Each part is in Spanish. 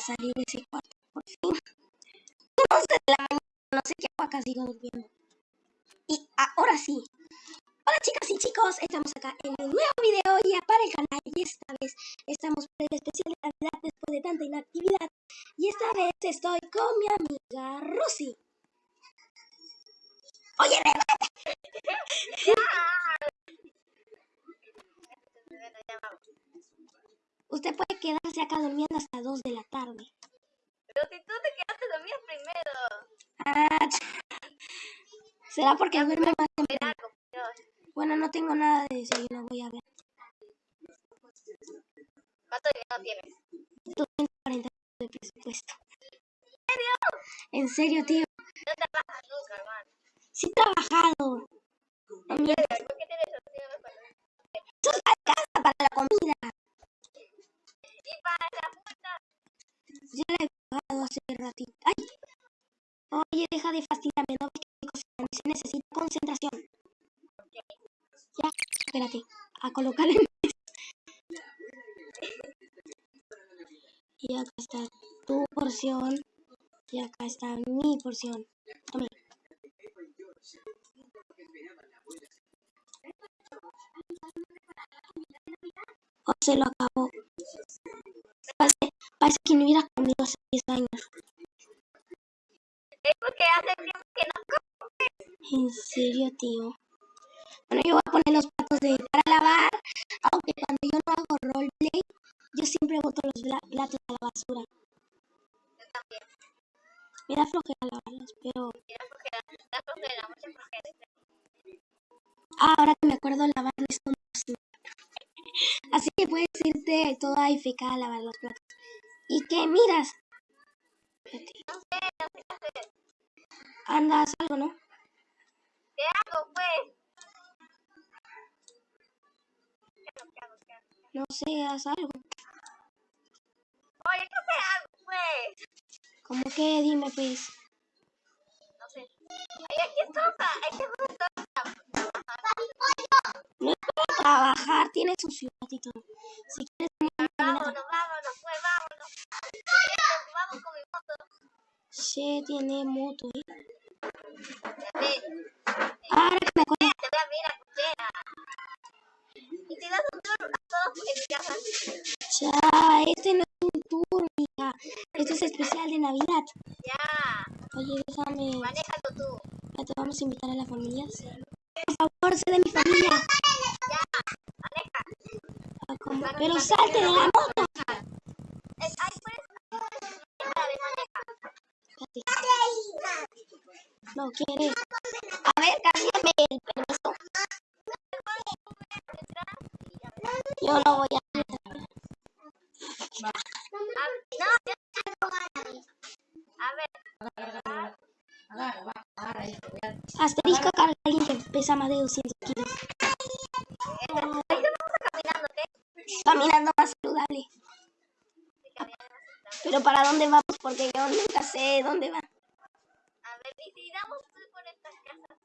salir de ese cuarto, por fin. 11 de la mañana, no sé qué acá, sigo durmiendo. Y ahora sí. Hola chicas y chicos, estamos acá en un nuevo video ya para el canal y esta vez Bueno, no tengo nada de desayuno, voy a ver. ¿Cuánto dinero tienes? 240 de presupuesto. ¿En serio, tío? No trabajas porción. Tome. O se lo acabó. Parece, parece que no hubiera comido hace 10 años. Es porque hace tiempo que no como. ¿En serio, tío? Todo AFK a lavar los platos. ¿Y qué miras? No sé, no sé qué hacer. Anda, haz algo, ¿no? ¿Qué hago, pues? ¿Qué hago, qué hago, qué hago? No sé, haz algo. Oye, ¿qué hago, pues? Como que dime, pues. No sé. Ay, aquí hay que hacer todo. No es para trabajar, tiene su ciudad y todo. Si tiene moto, ¿eh? Ya Ahora que me acuerdo. te voy a ver a cuchera. Y te das un tour a todos en mi casa. Ya, este no es un tour, mija. Este es especial de Navidad. Ya, Oye, déjame. manéjalo tú. ¿Te vamos a invitar a la familia? Sí. Por favor, sé de mi familia. Ya, maneja. Ah. Pero salte de la moto. Más de 200 kilos. ahorita vamos caminando, ¿ok? Caminando más saludable. Pero ¿para dónde vamos? Porque yo nunca sé dónde va. A ver, y si damos por estas casas.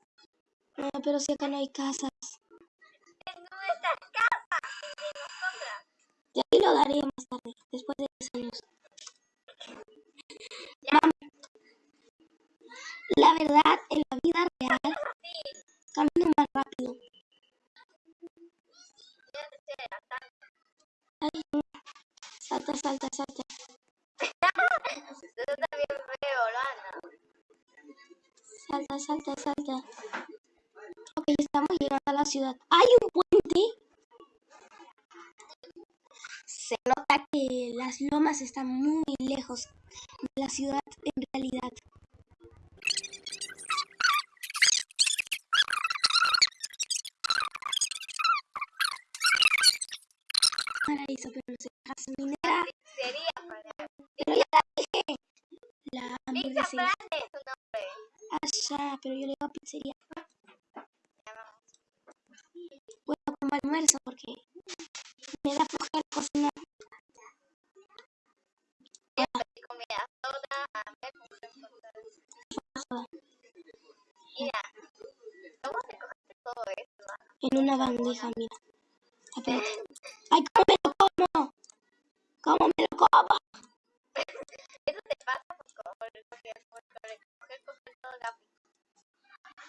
No, pero si acá no hay casas. En nuestras casas. De ahí lo daré más tarde, después Paraíso, pero. Pero ya la dije. La Pizza hamburguesería. Planet es su nombre. Ah, ya, pero yo le digo pizzería. Bueno, como almuerzo porque me da flojera cocinar. En una bandeja, mira.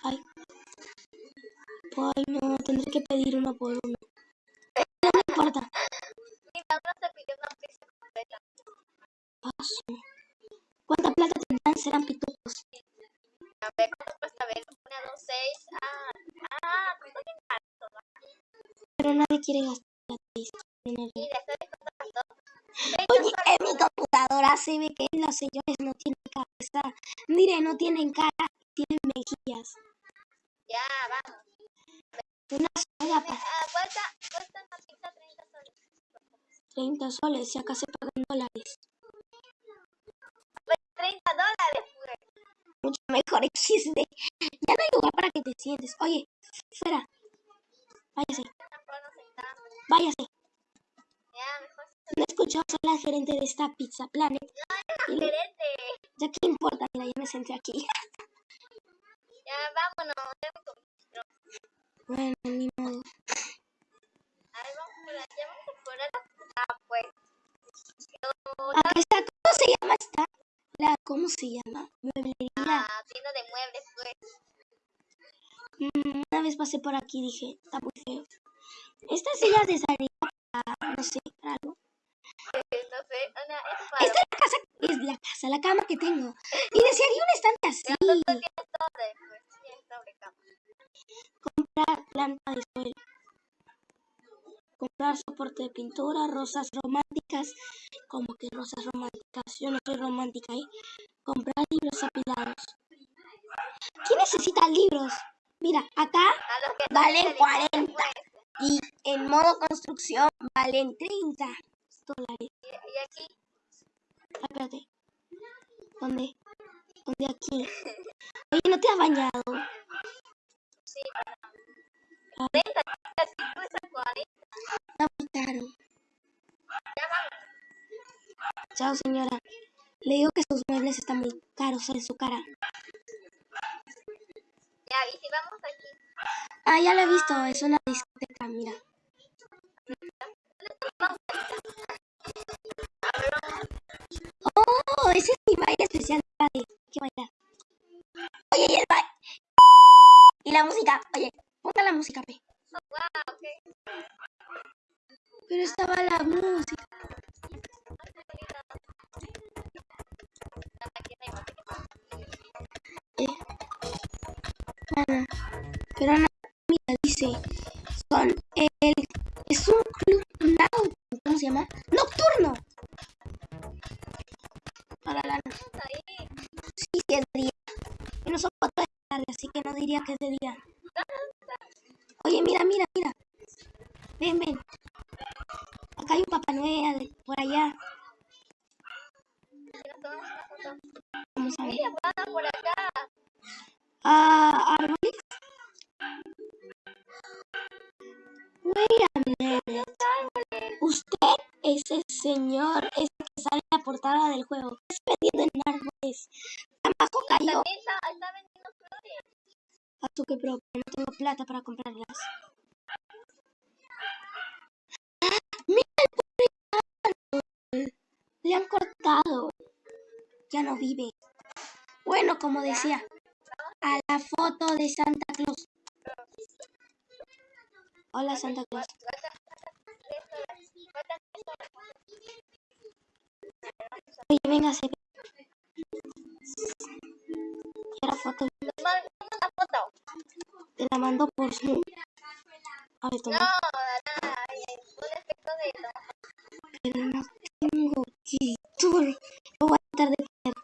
Ay, no, tendré que pedir uno por uno. No me importa. Paso. ¿Cuánta plata tendrán? Serán pitufos. A ver, ¿cuánto cuesta ver? Una, dos, seis. Ah, ah, ¿cuánto bien barato, va? Pero nadie quiere gastar 30 soles, y acá se pagan dólares. Pues 30 dólares, pues. Mucho mejor XD. Ya no hay lugar para que te sientes. Oye, fuera. Váyase, váyase. No escuchó, soy la gerente de esta Pizza Planet. Y le- gerente. ya qué importa, mira, ya me senté aquí. Ya, vámonos. Bueno, ni modo. A ver, vamos por allá. Vamos por allá. Ah, pues. Está, ¿cómo se llama esta? La, ¿cómo se llama? Mueblería. ah, tienda de muebles, pues. Mm, una vez pasé por aquí y dije, está muy feo. Esta silla de salida para, no sé, para algo. No sé, una, es para. Esta es la casa, es la casa, la cama que tengo. Y desearía un estante así. Tienes sobre, pues. Tienes sobre cama. Comprar planta de suelo. Comprar soporte de pintura, rosas románticas. Que rosas románticas. Yo no soy romántica, ¿eh? Comprar libros apilados. ¿Quién necesita libros? Mira, acá no Valen tienen 40. pues. y en modo construcción valen 30 dólares. Y, aquí, Ah, Espérate. ¿Dónde? ¿Dónde aquí? Oye, ¿no te has bañado? sí, Ah, 30, así cuesta 40. Está muy caro. Ya vamos. Chao, señora. Le digo que sus muebles están muy caros en su cara. Ya, y si vamos aquí. Ah, ya lo he visto. Es una discoteca, mira. Así que no diría que es de día. Oye, mira, mira, mira. Ven, ven. Acá hay un Papá Noel por allá. Vamos a ver. Por acá. Ah, árboles. Wait. Usted es el señor ese que sale en la portada del juego. ¿Qué está vendiendo en árboles? Abajo cayó. A tu que pero no tengo plata para comprarlas. ¡Ah! ¡Mira el árbol! Le han cortado. Ya no vive. Bueno, como decía, a la foto de Santa Claus. Hola, Santa Claus. Oye, véngase. Quiero foto. Una foto. Te la mando por Zoom. A ver, No, toma. nada. Un efecto de Pero no tengo título. Lo voy a tratar de poner.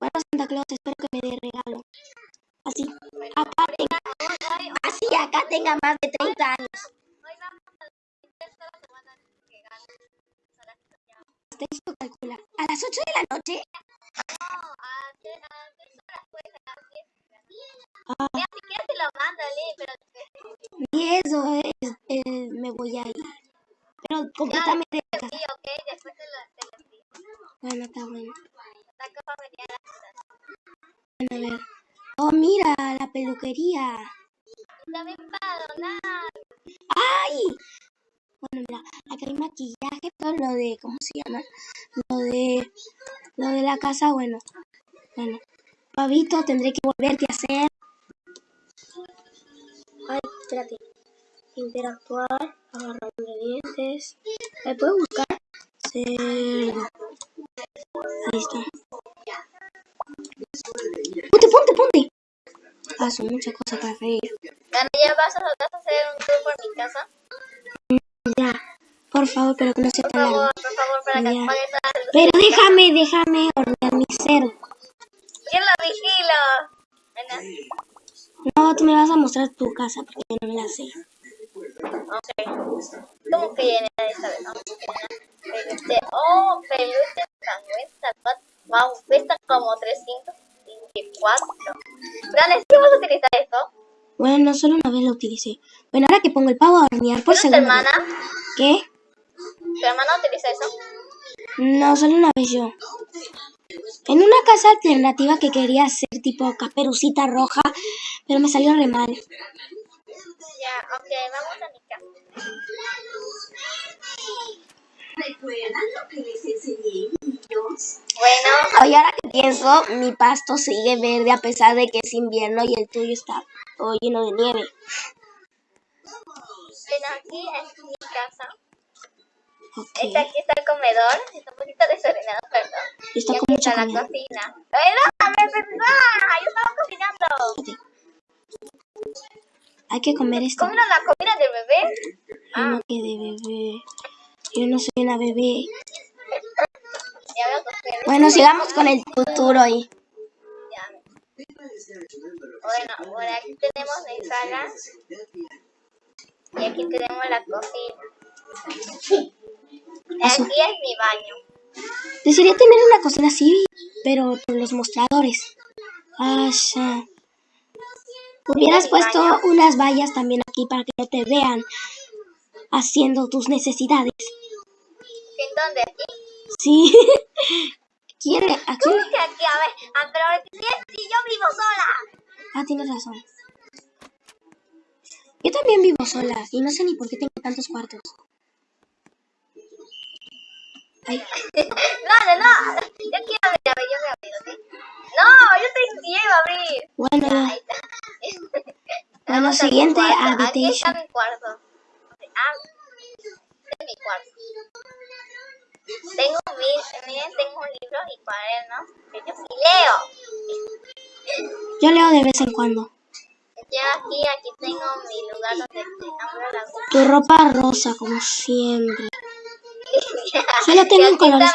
Bueno, Santa Claus, espero que me dé regalo. Así, acá tenga, así acá tenga más de 30 años. Esto calcula. A las 8 de la noche. No, a tres las diez. Ah, Ya, si quieres te lo mando, Lee, pero después. y eso es, eh, me voy a ir. Pero completamente Sí, casa. ok, después te lo, envío. Bueno, está bueno. La copa venía a la ciudad. Bueno, a ver. Oh, mira, la peluquería. De, ¿cómo se llama? Lo de, lo de la casa, bueno, bueno. Pavito, tendré que volverte a hacer. Espérate. Interactuar, agarrar ingredientes. ¿Me puedo buscar? Cerdo. Ahí está. Ponte, ponte, ponte. Son muchas cosas para reír. Dani, ¿ya favor, pero que no sea tan largo. Ya. Pero déjame, déjame hornear mi cerdo. ¿Quién lo vigila? No, tú me vas a mostrar tu casa porque yo no me la sé. Ok. ¿Cómo que llena esta vez? Peluche. Oh, peluche cangüesa. Wow, cuesta como 324. Dale, ¿sí vas a utilizar esto? Bueno, solo una vez lo utilicé. Bueno, ahora que pongo el pavo a hornear por ¿Es tu segunda hermana? vez. ¿Qué? No, solo una vez yo. En una casa alternativa que quería hacer tipo caperucita roja, pero me salió re mal. Ya, ok, vamos a mi casa. ¿Recuerdan lo que les enseñé, niños? Bueno, Oye, ahora que pienso, mi pasto sigue verde a pesar de que es invierno y el tuyo está todo lleno de nieve. ven aquí, es mi casa. Ok. Este aquí está el comedor. Está un poquito desordenado, perdón. Y está y con aquí mucha está la comida. cocina. ¡Ay, déjame pensar! Yo estaba cocinando. Hay que comer esto. ¿Comieron la comida del bebé? Yo no quedé bebé. Yo no soy una bebé. Que. Bueno, sigamos con el futuro Ya. Bueno, por aquí tenemos la sala. Y aquí tenemos la cocina. Aquí es mi baño. Desearía tener una cocina así, pero por los mostradores. Ah, ya. Hubieras puesto unas vallas también aquí para que no te vean haciendo tus necesidades. ¿En dónde? Aquí. Sí. ¿Quién le- ¿A quién ¿Cómo que aquí? A ver, ah, pero si, si yo vivo sola. Ah, tienes razón. Yo también vivo sola y no sé ni por qué tengo tantos cuartos. Ay, No, no, no. Yo quiero abrir, a ver, yo voy a abrir, ¿ok? No, yo te quiero abrir. bueno, Ahí está. Bueno, siguiente. Aquí está mi cuarto. Ah, este es mi cuarto. Tengo, mi- miren, tengo libros y cuadernos que yo sí leo. yo leo de vez en cuando. Yo aquí, aquí tengo mi lugar donde abro la boca. Tu ropa rosa, como siempre. Solo tengo en colores.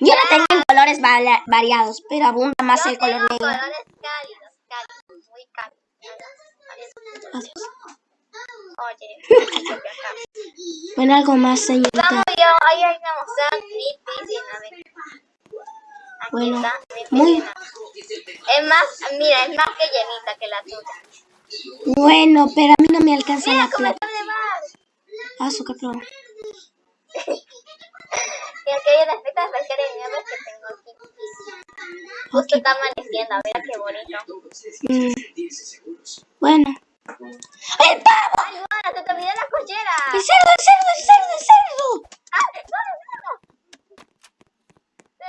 Yo la tengo en colores variados, pero abunda más Yo el color negro. colores cálidos, cálidos, muy cálidos. Adiós. Oye. Bueno, algo más, señorita. Vamos, yo, ahí hay que mostrar mi piscina. ven. Aquí Bueno, está mi muy-. Es más, mira, es más que llenita que la tuya. Bueno, pero a mí no me alcanza Mira la plata. Ah, su capro. Y aquí hay unas petas de nieve que tengo aquí. Justo está amaneciendo, a ver qué bonito. Mm, Bueno. ¡El pavo! ¡Ay, se te olvidó la cochera! ¡El cerdo, el cerdo, el cerdo, el cerdo! ¡Ah, no, no, no!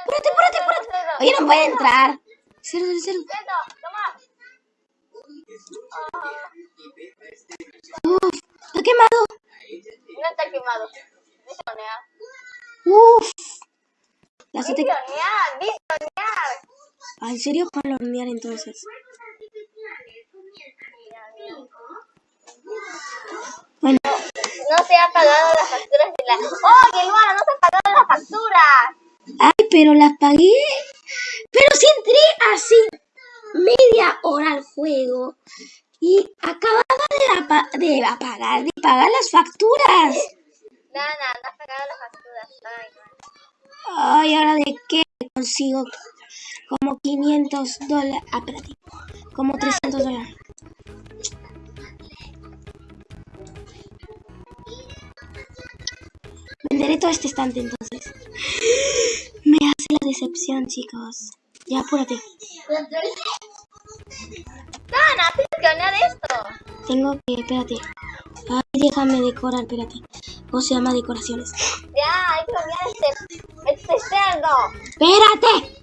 ¡Apúrate, apúrate, apúrate! Oye, no puede entrar. Cerdo, el cerdo. ¡Cerdo, toma! Uf, está quemado. No está quemado. Uf. La dice hornear. Ah, ¿En serio hornear entonces? Bueno, No se ha pagado las facturas de la... ¡Oye, Luana, no se ha pagado las facturas! ay, pero las pagué. Pero si entré así media hora al juego y acababa de, apa- de apagar, de pagar las facturas. Nada, has pagado las facturas. Ay. Ay, ¿ahora de qué consigo? Como 500 dólares. Ah, espérate. Como 300 dólares. Venderé todo este estante entonces. Me hace la decepción, chicos. Ya, apúrate. Nana, tienes que hornear esto. Tengo que, espérate. Ay, déjame decorar, espérate. ¿Cómo se llama decoraciones? Ya, hay que cambiar este, cerdo. ¡Espérate!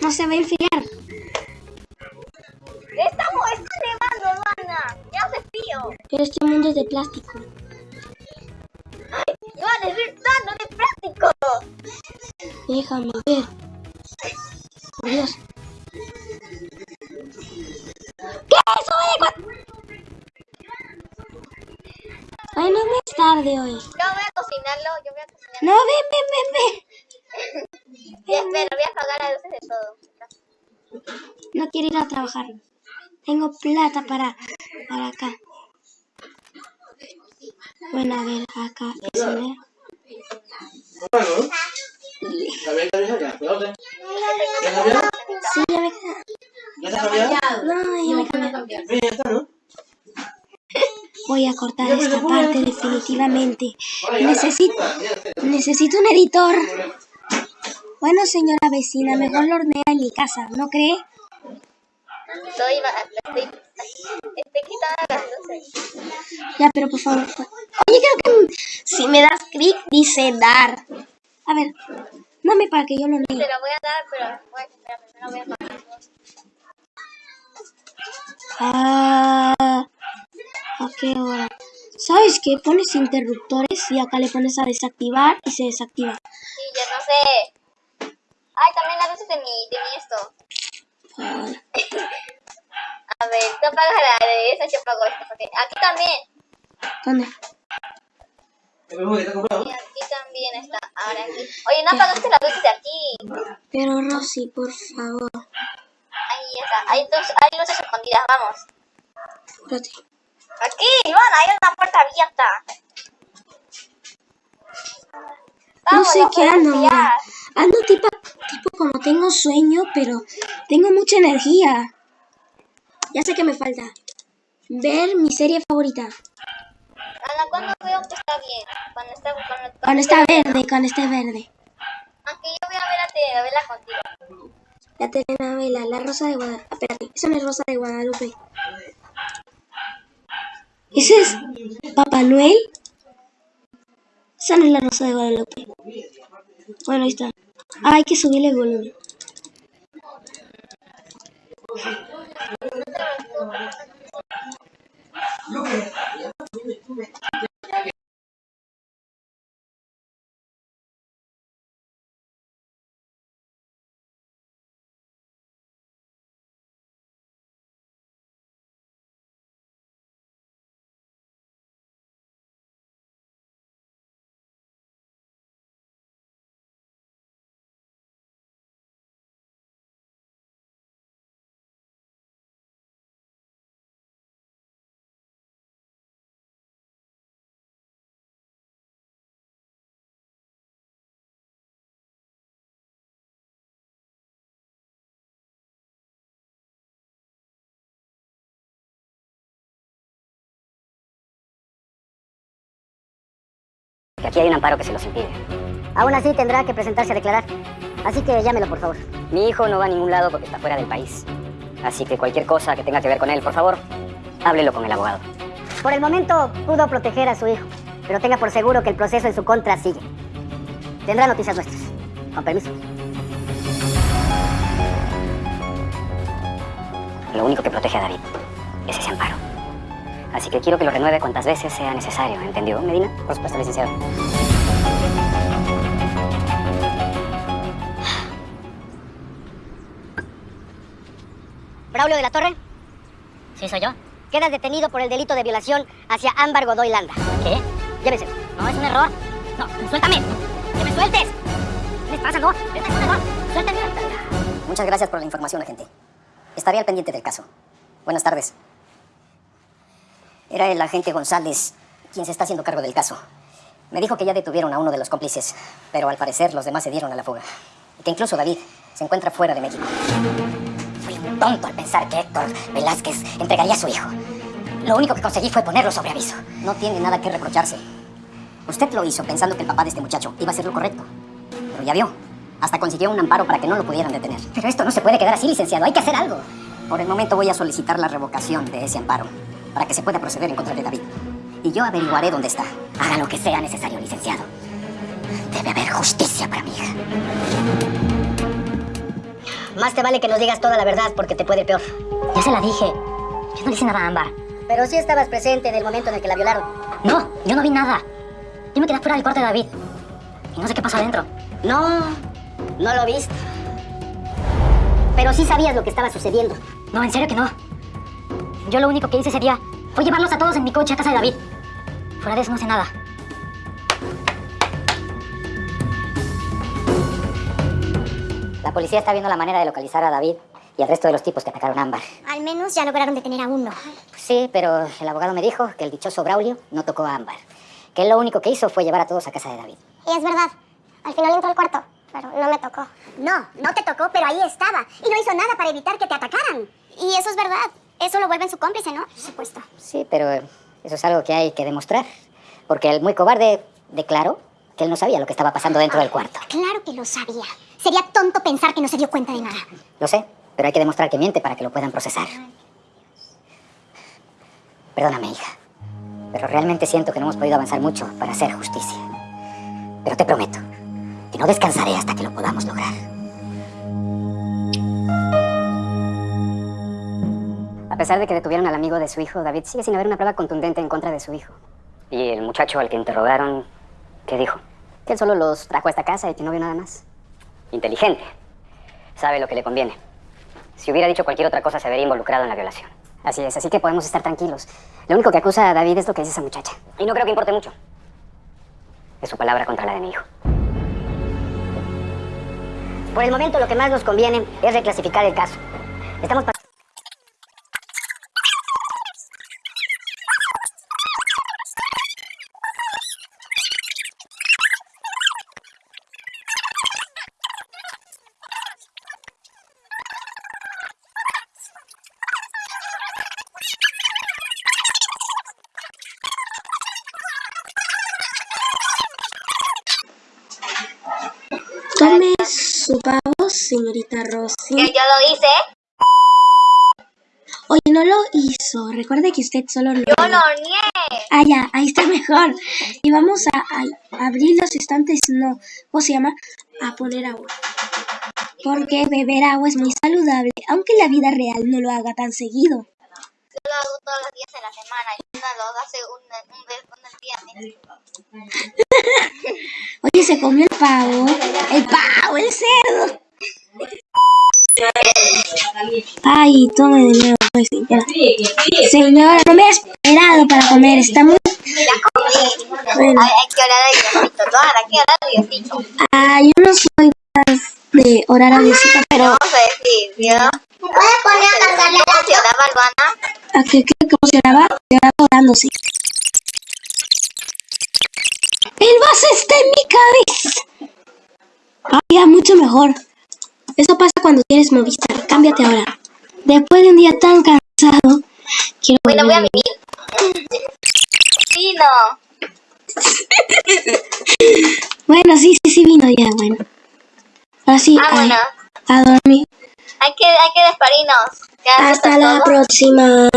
No se va a enfriar. Estamos nevando, Luana. Ya hace frío. Pero este mundo es de plástico. ¡Ay! ¡No, es verdad! ¡No de plástico! Déjame ver. Por Dios. ¿Qué es eso? Oye, cua- Ay, no es tarde hoy. Yo voy a cocinarlo, yo voy a cocinarlo. No, ven, ven, ven, ven. Pero voy a apagar las luces de todo. No quiero ir a trabajar. Tengo plata para, para acá. Bueno, a ver, acá. cocinar. Bueno, ¿también te dije ya? ¿Dónde? ¿Ya cambiaron? Sí, ya me queda. ¿Ya te cambiaron? No, ya me cambié. Ya está, ¿no? Voy a cortar esta parte definitivamente. Necesito, necesito un editor. Bueno, señora vecina, mejor lo hornea en mi casa, ¿no cree? Estoy, estoy, estoy quitando las luces. Ya, pero por favor. Oye, creo que si me das clic dice dar. A ver, dame para que yo lo Te lea. lo voy a dar, pero bueno, espera, primero voy a luces. Ah, ¿a qué hora? ¿Sabes qué? Pones interruptores y acá le pones a desactivar y se desactiva. Sí, ya no sé. Ay, también las luces de mi, de mi esto. A ver, tú apagas la de esa, yo apago esta. Porque aquí también. ¿Dónde? Aquí también está. Ahora aquí. Oye, no apagaste las luces de aquí. Pero Rosy, por favor. Ahí está. Hay, dos, hay luces escondidas, vamos. Espérate. Aquí, Iván, hay una puerta abierta. No sé qué ando. Ando tipo, tipo como tengo sueño, pero tengo mucha energía. Ya sé que me falta. Ver mi serie favorita. Ana, ¿cuándo veo que está bien? Cuando está, cuando, Cuando está verde, cuando esté verde. Aunque yo voy a ver la telenovela contigo. La telenovela, La Rosa de Guadalupe. Espérate, esa no es Rosa de Guadalupe. ¿Ese es Papá Noel? Esa no es la Rosa de Guadalupe. Bueno, ahí está. Ah, hay que subirle el volumen. Que aquí hay un amparo que se los impide. Aún así tendrá que presentarse a declarar. Así que llámelo, por favor. Mi hijo no va a ningún lado porque está fuera del país. Así que cualquier cosa que tenga que ver con él, por favor, háblelo con el abogado. Por el momento pudo proteger a su hijo, pero tenga por seguro que el proceso en su contra sigue. Tendrá noticias nuestras. Con permiso. Lo único que protege a David es ese amparo. Así que quiero que lo renueve cuantas veces sea necesario, ¿entendió, Medina? Por supuesto, licenciado. Braulio de la Torre, ¿Sí soy yo? quedas detenido por el delito de violación hacia Ámbar Godoy Landa. ¿Qué? Llévese. No, es un error. No, suéltame. ¡Que me sueltes! ¿Qué les pasa, no? Es un error. Suéltame. Muchas gracias por la información, agente. Estaré al pendiente del caso. Buenas tardes. Era el agente González quien se está haciendo cargo del caso. Me dijo que ya detuvieron a uno de los cómplices, pero al parecer los demás se dieron a la fuga. Y que incluso David se encuentra fuera de México. Fui un tonto al pensar que Héctor Velázquez entregaría a su hijo. Lo único que conseguí fue ponerlo sobre aviso. No tiene nada que reprocharse. Usted lo hizo pensando que el papá de este muchacho iba a hacer lo correcto. Pero ya vio. Hasta consiguió un amparo para que no lo pudieran detener. Pero esto no se puede quedar así, licenciado. Hay que hacer algo. Por el momento voy a solicitar la revocación de ese amparo para que se pueda proceder en contra de David. Y yo averiguaré dónde está. Haga lo que sea necesario, licenciado. Debe haber justicia para mi hija. Más te vale que nos digas toda la verdad porque te puede ir peor. Ya se la dije. Yo no le hice nada a Ámbar. Pero sí estabas presente en el momento en el que la violaron. No, yo no vi nada. Yo me quedé fuera del corte de David. Y no sé qué pasó adentro. No, no lo viste. Pero sí sabías lo que estaba sucediendo. No, en serio que no. Yo lo único que hice ese día fue llevarlos a todos en mi coche a casa de David. Fuera de eso no sé nada. La policía está viendo la manera de localizar a David y al resto de los tipos que atacaron a Ámbar. Al menos ya lograron detener a uno. Pues sí, pero el abogado me dijo que el dichoso Braulio no tocó a Ámbar. Que él lo único que hizo fue llevar a todos a casa de David. Y es verdad. Al final entró al cuarto, pero no me tocó. No, no te tocó, pero ahí estaba. Y no hizo nada para evitar que te atacaran. Y eso es verdad. Eso lo vuelve en su cómplice, ¿no? Por supuesto. Sí, pero eso es algo que hay que demostrar. Porque el muy cobarde declaró que él no sabía lo que estaba pasando dentro del cuarto. Claro que lo sabía. Sería tonto pensar que no se dio cuenta de nada. Lo sé, pero hay que demostrar que miente para que lo puedan procesar. Perdóname, hija. Pero realmente siento que no hemos podido avanzar mucho para hacer justicia. Pero te prometo que no descansaré hasta que lo podamos lograr. Pesar de que detuvieron al amigo de su hijo, David sigue sin haber una prueba contundente en contra de su hijo. Y el muchacho al que interrogaron, ¿qué dijo? Que él solo los trajo a esta casa y que no vio nada más. Inteligente. Sabe lo que le conviene. Si hubiera dicho cualquier otra cosa, se vería involucrado en la violación. Así es, así que podemos estar tranquilos. Lo único que acusa a David es lo que dice esa muchacha. Y no creo que importe mucho. Es su palabra contra la de mi hijo. Por el momento, lo que más nos conviene es reclasificar el caso. Estamos Tome su pavo, señorita Rosy. Que yo lo hice. Oye, no lo hizo. Recuerde que usted solo lo... Yo lo horneé. Ah, ya, ahí está mejor. Y vamos a, a abrir los estantes, no, ¿cómo se llama? A poner agua. Porque beber agua es muy saludable, aunque en la vida real no lo haga tan seguido. Yo lo hago todos los días de la semana y uno lo hace un, un, vez- un día. Oye, se comió el pavo. El pavo, el cerdo. Ay, tome de nuevo, pues, señora. Señora, no me ha esperado para comer. Está muy... Ya comí. Bueno. Hay, que orar a Diosito. No, hay que orar a Diosito. Ah, yo no soy más de orar a Diosito, pero... Vamos a decir, Dios. ¿Me puedes poner a cantarle ¿Cómo se oraba, Luana? ¿A qué, qué, cómo se oraba? Se orándose. El vaso está en mi cabeza. Ah, ya, mucho mejor. Eso pasa cuando tienes Movistar. Cámbiate ahora. Después de un día tan cansado, quiero Bueno, voy a vivir. Sí, no. Bueno, sí, sí, sí vino ya, bueno. Así, Ah, a, bueno. a dormir. Hay que, hay que eso Hasta la todo. próxima.